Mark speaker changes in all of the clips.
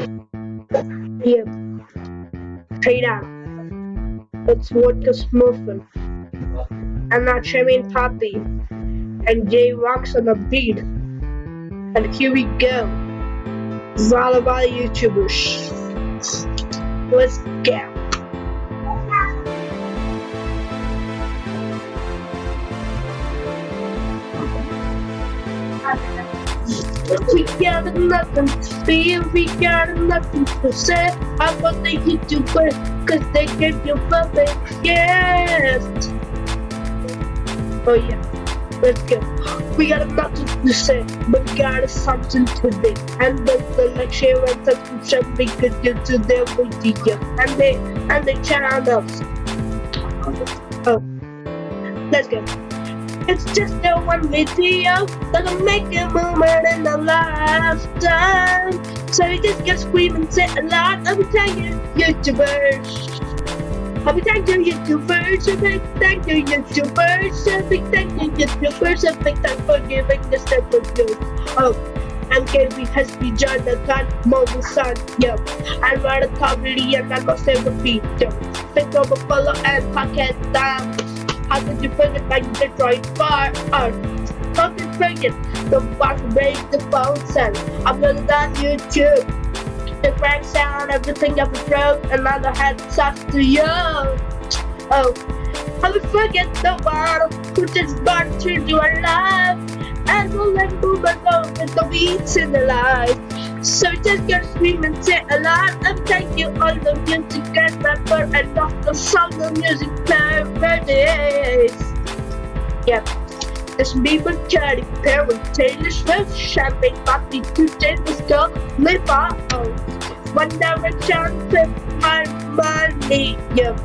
Speaker 1: Yeah. Straight out. It's vodka smurfing. And not Tremaine Poppy. And Jay rocks on the beat. And here we go. It's all about YouTubers. Let's go. We got nothing to feel, we got nothing to say. I want the YouTubers, cause they give you perfect gift. Oh yeah, let's go. We got nothing to say, but we got something to do. And the, lecture and subscription we do to their video. And they and they channels. Oh, let's go. It's just a one video that'll make a moment in a lifetime. So you just get screaming, say a lot every time you YouTubers. Every time you YouTubers, a big thank you YouTubers, a big thank you YouTubers, a big thank for giving this type of news. Oh. MKB has been joined the gun, mobile son, yo. I run a comedy and I'm not saying repeat, yo. Think of a follow and pocket down. Could you forget like Detroit Fire? Could you forget the box break the phone sound? I'm gonna on YouTube. The crack sound, everything ever broke, another head off to you. Oh, how we forget the one who just born to your life and we'll let move with the beats in the life. So just get scream and say a lot and thank you all the music and member and the the music parodies. Yep. This people carry pair with Taylor Swift, champagne party to Taylor's girl, live. One direction with my money, yep.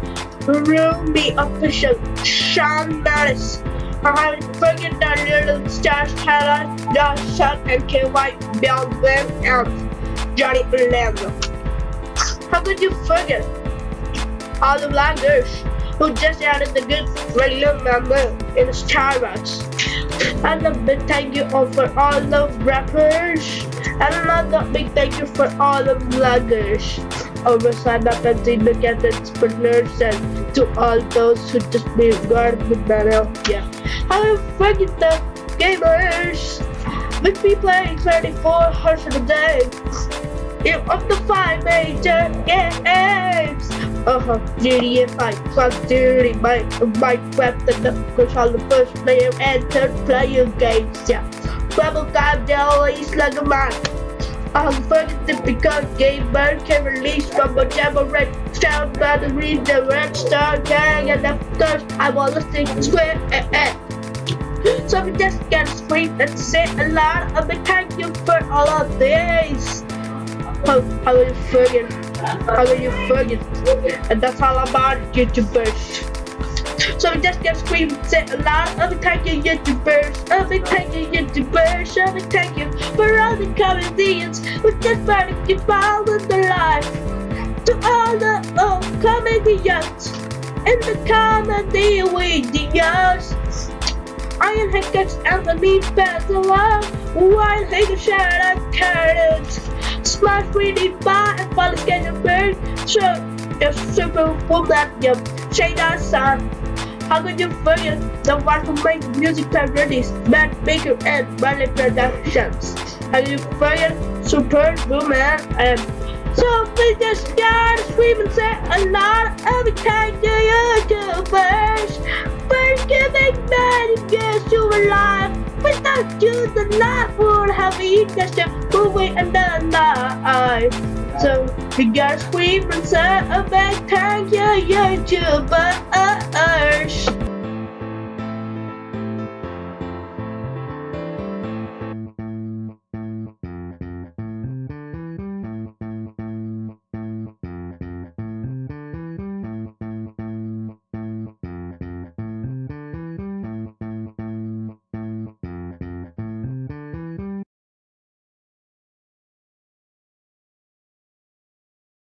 Speaker 1: Ruby official, Sean Maris. I forget that little stars Tyler, Josh Shark, and KY Bill Webb and Johnny Orlando. How could you forget all the vloggers who just added the good regular member in Starbucks? And a big thank you for all the rappers. And another big thank you for all the vloggers. Over sign up and the entrepreneurs and to all those who just be guard battle. Yeah. I forget the gamers. With me playing 34 hours a day. Of the five major games. Uh-huh, GTA 5 plus Duty, my, Minecraft, and course all the first player and third player games, yeah. Rebel Time, the always like a man. I'm forget to become gamer can release from whatever red sound by the read the red star gang and of course I listen to it. So we just get scream and say a lot of the thank you for all of this. How, how you forget? How will you forget? And that's all about YouTubers. So we just get scream and say a lot of thank you YouTubers. Of thank you YouTubers. Of thank you for all the comedians who just try to keep all of the life. To all the old comedians in the comedy videos. Iron Head gets Anthony Padilla, Wild Hager Shadow Carrots, Smash 3D Bar and Follow Schedule Bird, Show, your Super Woman, your Shada Sun. How could you forget the one who makes music parodies, Matt Baker and Bradley Productions? How you forget Super Woman and so we just scream and say a lot every time you YouTubers. For giving years to alive. Without you, the life would have a movie and then die. So we gotta scream and say a big thank you, YouTubers.